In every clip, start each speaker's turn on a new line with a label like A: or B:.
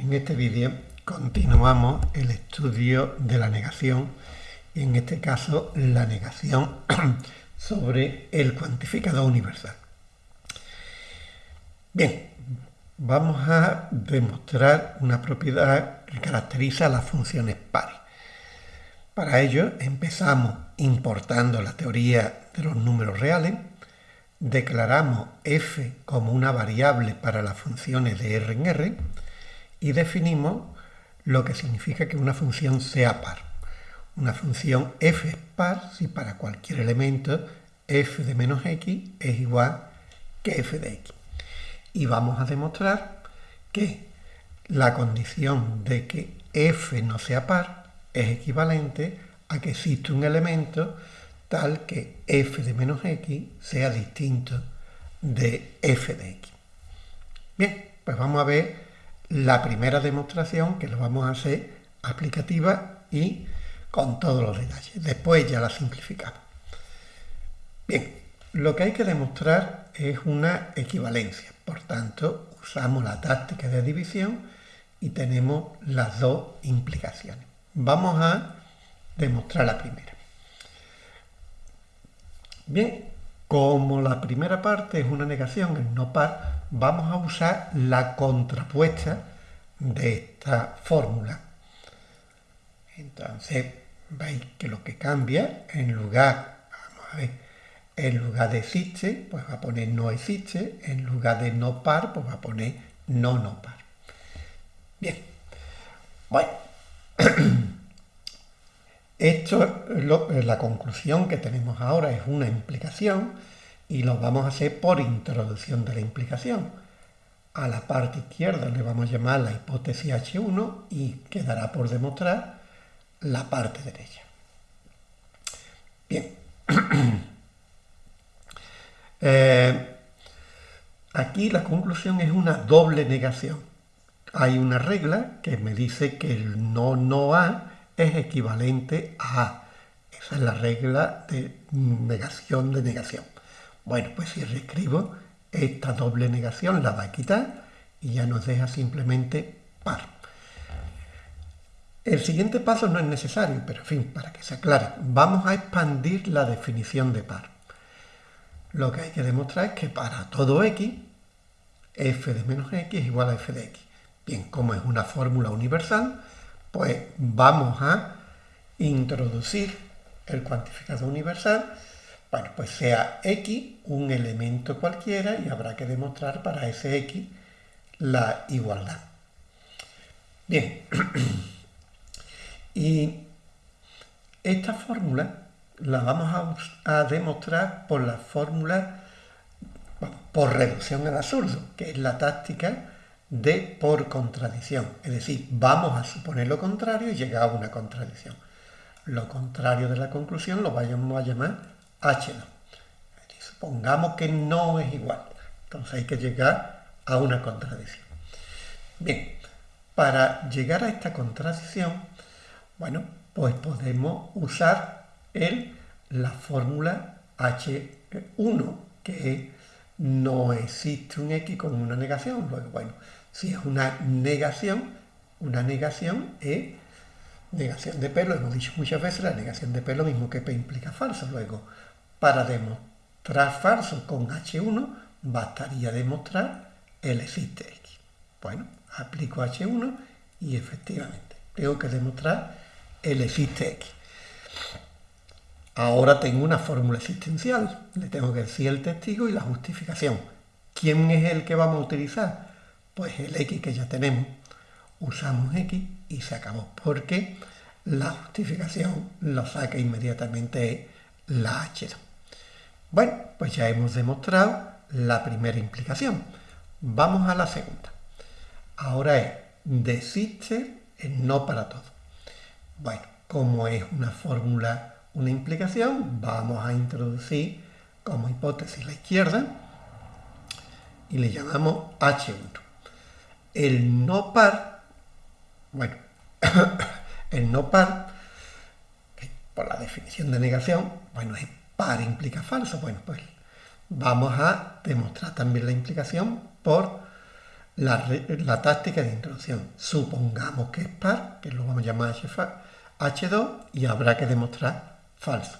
A: En este vídeo continuamos el estudio de la negación y en este caso la negación sobre el cuantificador universal. Bien, vamos a demostrar una propiedad que caracteriza las funciones pares. Para ello empezamos importando la teoría de los números reales, declaramos f como una variable para las funciones de R en R y definimos lo que significa que una función sea par. Una función f es par si para cualquier elemento f de menos x es igual que f de x. Y vamos a demostrar que la condición de que f no sea par es equivalente a que existe un elemento tal que f de menos x sea distinto de f de x. Bien, pues vamos a ver la primera demostración que lo vamos a hacer aplicativa y con todos los detalles. Después ya la simplificamos. Bien, lo que hay que demostrar es una equivalencia. Por tanto, usamos la táctica de división y tenemos las dos implicaciones. Vamos a demostrar la primera. Bien, como la primera parte es una negación, el no par, vamos a usar la contrapuesta de esta fórmula. Entonces, veis que lo que cambia, en lugar, vamos a ver, en lugar de existe, pues va a poner no existe, en lugar de no par, pues va a poner no no par. Bien, bueno, Esto, la conclusión que tenemos ahora es una implicación y lo vamos a hacer por introducción de la implicación. A la parte izquierda le vamos a llamar la hipótesis H1 y quedará por demostrar la parte derecha. Bien. Eh, aquí la conclusión es una doble negación. Hay una regla que me dice que el no no a es equivalente a A. Esa es la regla de negación de negación. Bueno, pues si reescribo esta doble negación la va a quitar y ya nos deja simplemente par. El siguiente paso no es necesario, pero en fin, para que se aclare, vamos a expandir la definición de par. Lo que hay que demostrar es que para todo x, f de menos x es igual a f de x. Bien, como es una fórmula universal, pues vamos a introducir el cuantificador universal, bueno, pues sea x un elemento cualquiera y habrá que demostrar para ese x la igualdad. Bien, y esta fórmula la vamos a, demostrar por la fórmula, por reducción al absurdo, que es la táctica de por contradicción. Es decir, vamos a suponer lo contrario y llegar a una contradicción. Lo contrario de la conclusión lo vamos a llamar H2. Supongamos que no es igual. Entonces hay que llegar a una contradicción. Bien, para llegar a esta contradicción, bueno, pues podemos usar el, la fórmula H1, que no existe un X con una negación. Luego, bueno, si es una negación, una negación es negación de P, lo hemos dicho muchas veces, la negación de P lo mismo que P implica falso. Luego, para demostrar falso con H1, bastaría demostrar el existe X. Bueno, aplico H1 y efectivamente tengo que demostrar el existe X. Ahora tengo una fórmula existencial. Le tengo que decir el testigo y la justificación. ¿Quién es el que vamos a utilizar? pues el x que ya tenemos, usamos x y se acabó, porque la justificación lo saca inmediatamente la h2. Bueno, pues ya hemos demostrado la primera implicación. Vamos a la segunda. Ahora es, desiste el no para todo. Bueno, como es una fórmula, una implicación, vamos a introducir como hipótesis la izquierda y le llamamos h1. El no par, bueno, el no par, por la definición de negación, bueno, es par implica falso. Bueno, pues vamos a demostrar también la implicación por la, táctica de introducción. Supongamos que es par, que lo vamos a llamar H2 y habrá que demostrar falso.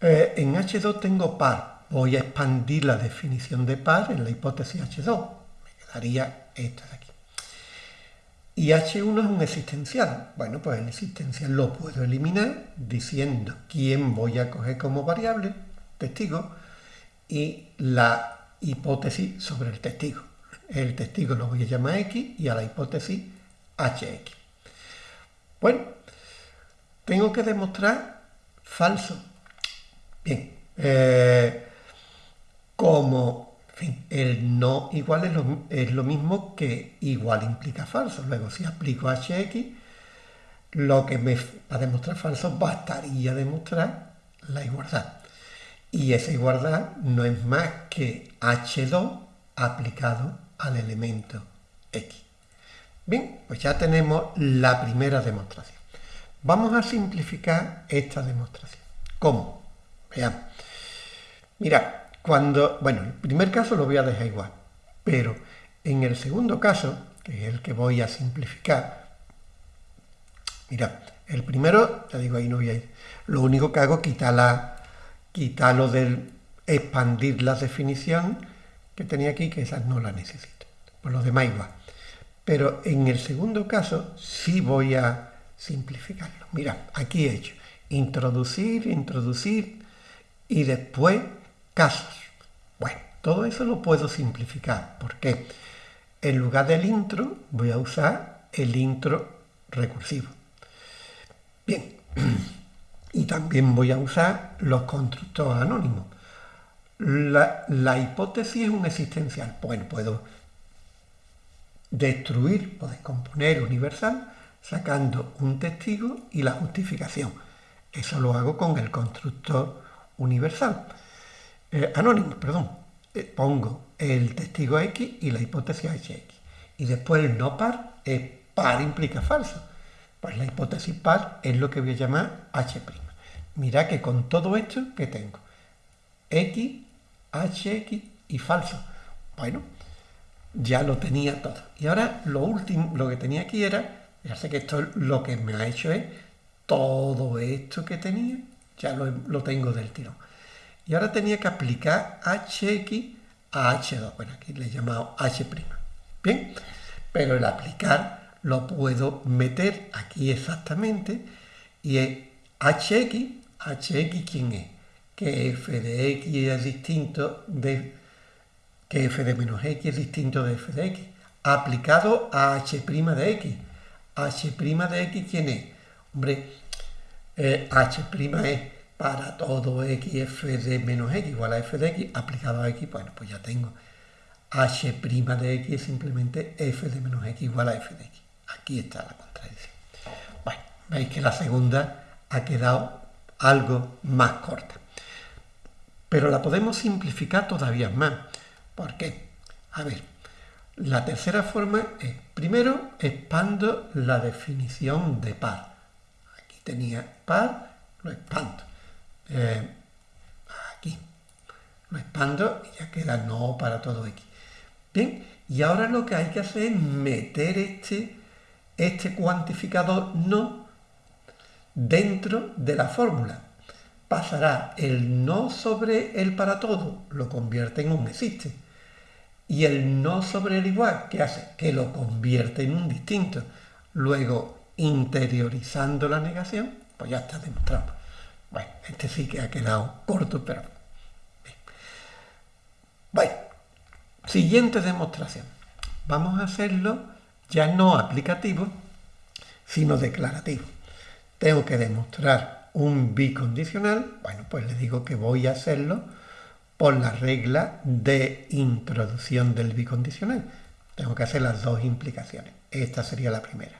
A: Eh, en H2 tengo par. Voy a expandir la definición de par en la hipótesis H2. Me quedaría esta de aquí. Y H1 es un existencial. Bueno, pues el existencial lo puedo eliminar diciendo quién voy a coger como variable, testigo, y la hipótesis sobre el testigo. El testigo lo voy a llamar X y a la hipótesis HX. Bueno, tengo que demostrar falso. Bien, eh, como el no igual es lo, es lo, mismo que igual implica falso. Luego, si aplico HX, lo que me va a demostrar falso bastaría demostrar la igualdad. Y esa igualdad no es más que H2 aplicado al elemento X. Bien, pues ya tenemos la primera demostración. Vamos a simplificar esta demostración. ¿Cómo? Veamos. Mira, cuando, bueno, el primer caso lo voy a dejar igual, pero en el segundo caso, que es el que voy a simplificar, mira, el primero, ya digo, ahí no voy a ir, lo único que hago es quitar la, quitarlo del expandir la definición que tenía aquí, que esa no la necesito. Por lo demás igual. Pero en el segundo caso sí voy a simplificarlo. Mira, aquí he hecho introducir, introducir y después casos. Bueno, todo eso lo puedo simplificar porque en lugar del intro voy a usar el intro recursivo. Bien, y también voy a usar los constructores anónimos. La, hipótesis es un existencial. Bueno, puedo destruir o descomponer universal sacando un testigo y la justificación. Eso lo hago con el constructor universal. Eh, anónimo, perdón. Eh, pongo el testigo X y la hipótesis HX. Y después el no par es par implica falso. Pues la hipótesis par es lo que voy a llamar H'. Mira que con todo esto que tengo X, HX y falso. Bueno, ya lo tenía todo. Y ahora lo último, lo que tenía aquí era, ya sé que esto lo que me ha hecho es todo esto que tenía, ya lo, lo tengo del tirón. Y ahora tenía que aplicar HX a H2. Bueno, aquí le he llamado H'. Bien, pero el aplicar lo puedo meter aquí exactamente y es hx, hx quién es, que f de x es distinto de que f de menos x es distinto de f de x, aplicado a h' de x. h' de x quién es? Hombre, eh, h' es para todo x f de menos x igual a f de x, aplicado a x, bueno, pues ya tengo h' de x es simplemente f de menos x igual a f de x. Aquí está la contradicción. Bueno, veis que la segunda ha quedado algo más corta. Pero la podemos simplificar todavía más. ¿Por qué? A ver, la tercera forma es, primero, expando la definición de par. Aquí tenía par, lo expando. Eh, aquí, lo expando y ya queda no para todo x. Bien, y ahora lo que hay que hacer es meter este este cuantificador no dentro de la fórmula. Pasará el no sobre el para todo, lo convierte en un existe. Y el no sobre el igual, ¿qué hace? Que lo convierte en un distinto. Luego, interiorizando la negación, pues ya está demostrado. Bueno, este sí que ha quedado corto, pero... Bueno, siguiente demostración. Vamos a hacerlo ya no aplicativo, sino declarativo. Tengo que demostrar un bicondicional, bueno, pues le digo que voy a hacerlo por la regla de introducción del bicondicional. Tengo que hacer las dos implicaciones. Esta sería la primera.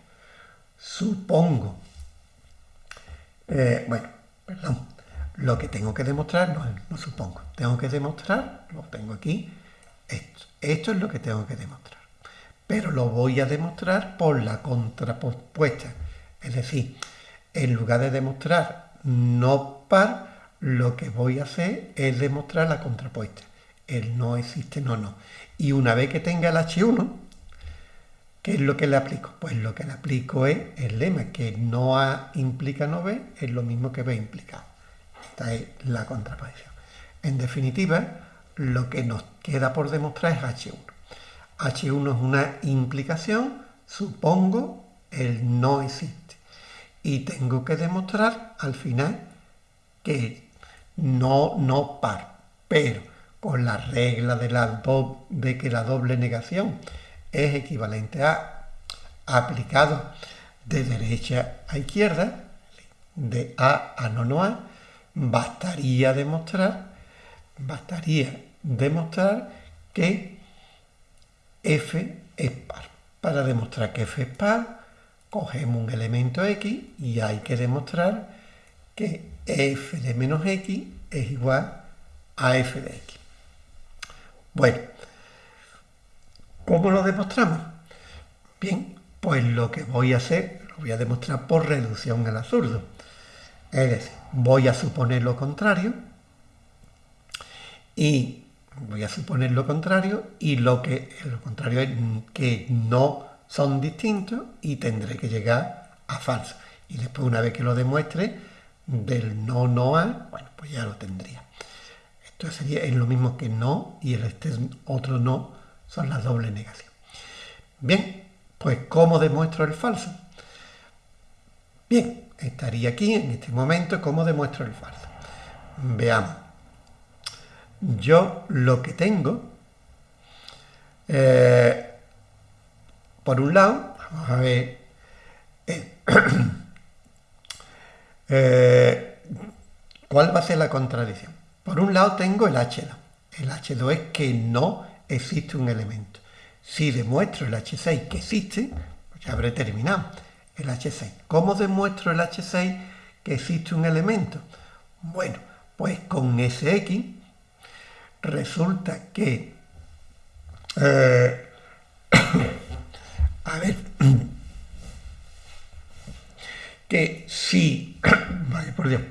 A: Supongo, eh, bueno, perdón, lo que tengo que demostrar, no, no supongo, tengo que demostrar, lo tengo aquí, esto. Esto es lo que tengo que demostrar pero lo voy a demostrar por la contrapuesta. Es decir, en lugar de demostrar no par, lo que voy a hacer es demostrar la contrapuesta. el no existe, no, no. Y una vez que tenga el H1, ¿qué es lo que le aplico? Pues lo que le aplico es el lema, que no A implica no B, es lo mismo que B implica. Esta es la contraposición. En definitiva, lo que nos queda por demostrar es H1. H1 es una implicación, supongo, el no existe. Y tengo que demostrar al final que no, no par. Pero con la regla de, la de que la doble negación es equivalente a aplicado de derecha a izquierda, de A a no no A, bastaría demostrar, bastaría demostrar que f es par. Para demostrar que f es par, cogemos un elemento x y hay que demostrar que f de menos x es igual a f de x. Bueno, ¿cómo lo demostramos? Bien, pues lo que voy a hacer, lo voy a demostrar por reducción al absurdo. Es decir, voy a suponer lo contrario y voy a suponer lo contrario y lo que lo contrario es que no son distintos y tendré que llegar a falso. Y después una vez que lo demuestre del no no a, bueno, pues ya lo tendría. Esto sería es lo mismo que no y este otro no son las doble negación. Bien, pues ¿cómo demuestro el falso? Bien, estaría aquí en este momento cómo demuestro el falso. Veamos yo lo que tengo, eh, por un lado, vamos a ver, eh, eh, ¿cuál va a ser la contradicción? Por un lado tengo el H2. El H2 es que no existe un elemento. Si demuestro el H6 que existe, pues ya habré terminado el H6. ¿Cómo demuestro el H6 que existe un elemento? Bueno, pues con SX resulta que, eh, a ver, que si, vale, por Dios,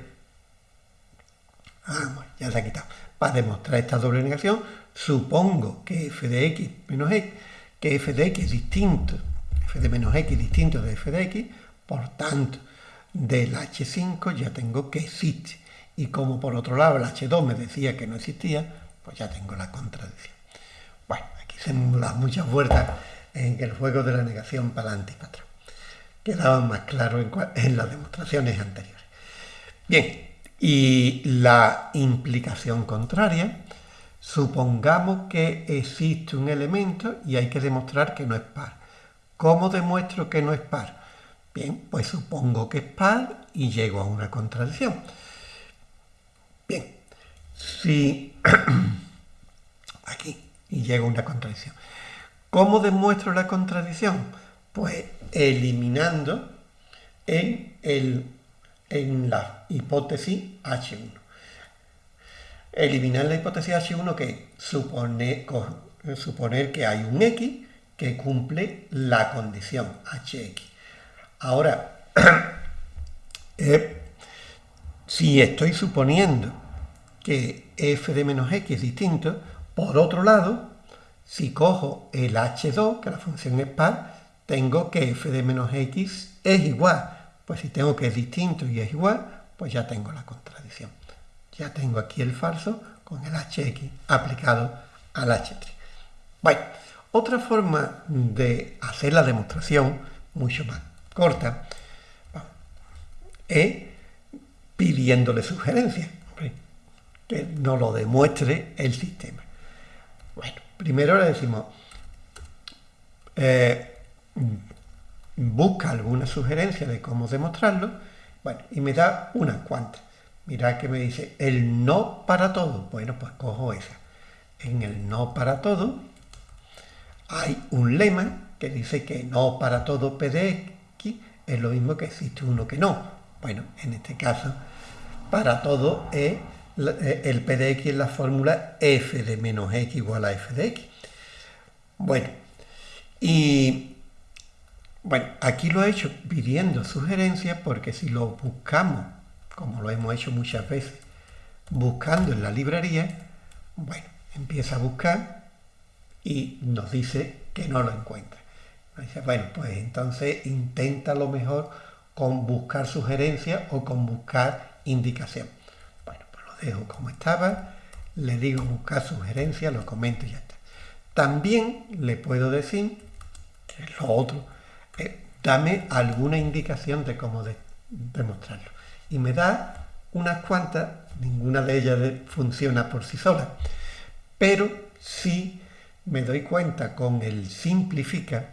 A: ah, ya se ha quitado, para demostrar esta doble negación, supongo que f de x menos x, que f de x es distinto, f de menos x es distinto de f de x, por tanto, del h5 ya tengo que existe. Y como por otro lado el h2 me decía que no existía, pues ya tengo la contradicción. Bueno, aquí se dan muchas vueltas en el juego de la negación para adelante y para atrás. Quedaba más claro en, las demostraciones anteriores. Bien, y la implicación contraria, supongamos que existe un elemento y hay que demostrar que no es par. ¿Cómo demuestro que no es par? Bien, pues supongo que es par y llego a una contradicción. Bien, si aquí y llega una contradicción. ¿Cómo demuestro la contradicción? Pues eliminando en, el, en la hipótesis H1. Eliminar la hipótesis H1 que supone, suponer que hay un X que cumple la condición HX. Ahora, eh, si estoy suponiendo que f de menos x es distinto. Por otro lado, si cojo el h2, que la función es par, tengo que f de menos x es igual. Pues si tengo que es distinto y es igual, pues ya tengo la contradicción. Ya tengo aquí el falso con el hx aplicado al h3. Bueno, otra forma de hacer la demostración, mucho más corta, es pidiéndole sugerencias que nos lo demuestre el sistema. Bueno, primero le decimos, eh, busca alguna sugerencia de cómo demostrarlo, bueno, y me da unas cuantas. Mira que me dice el no para todo. Bueno, pues cojo esa. En el no para todo hay un lema que dice que no para todo P de X es lo mismo que existe uno que no. Bueno, en este caso, para todo es eh, el P de X es la fórmula f de menos x igual a f de x. Bueno, y bueno, aquí lo he hecho pidiendo sugerencias porque si lo buscamos, como lo hemos hecho muchas veces, buscando en la librería, bueno, empieza a buscar y nos dice que no lo encuentra. dice, bueno, pues entonces intenta lo mejor con buscar sugerencias o con buscar indicación. Bueno, pues lo dejo como estaba, le digo buscar sugerencias, lo comento y ya está. También le puedo decir, que lo otro, eh, dame alguna indicación de cómo demostrarlo. Y me da unas cuantas, ninguna de ellas funciona por sí sola, pero si me doy cuenta con el simplifica,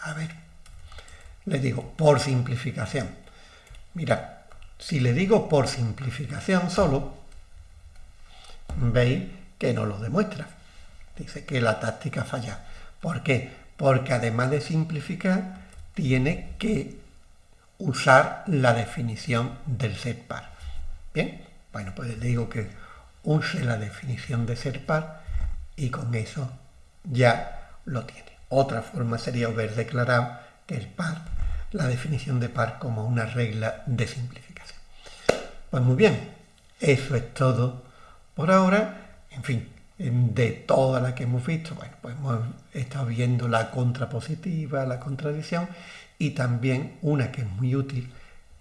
A: a ver, le digo por simplificación. Mira, si le digo por simplificación solo, veis que no lo demuestra. Dice que la táctica falla. ¿Por qué? Porque además de simplificar, tiene que usar la definición del ser par. Bien, bueno, pues le digo que use la definición de ser par y con eso ya lo tiene. Otra forma sería haber declarado que el par, la definición de par como una regla de simplificación. Pues muy bien, eso es todo por ahora. En fin, de todas las que hemos visto, bueno, pues hemos estado viendo la contrapositiva, la contradicción y también una que es muy útil,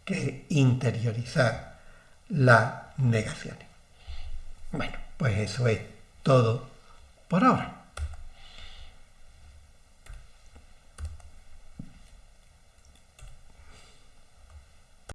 A: que es interiorizar las negaciones. Bueno, pues eso es todo por ahora.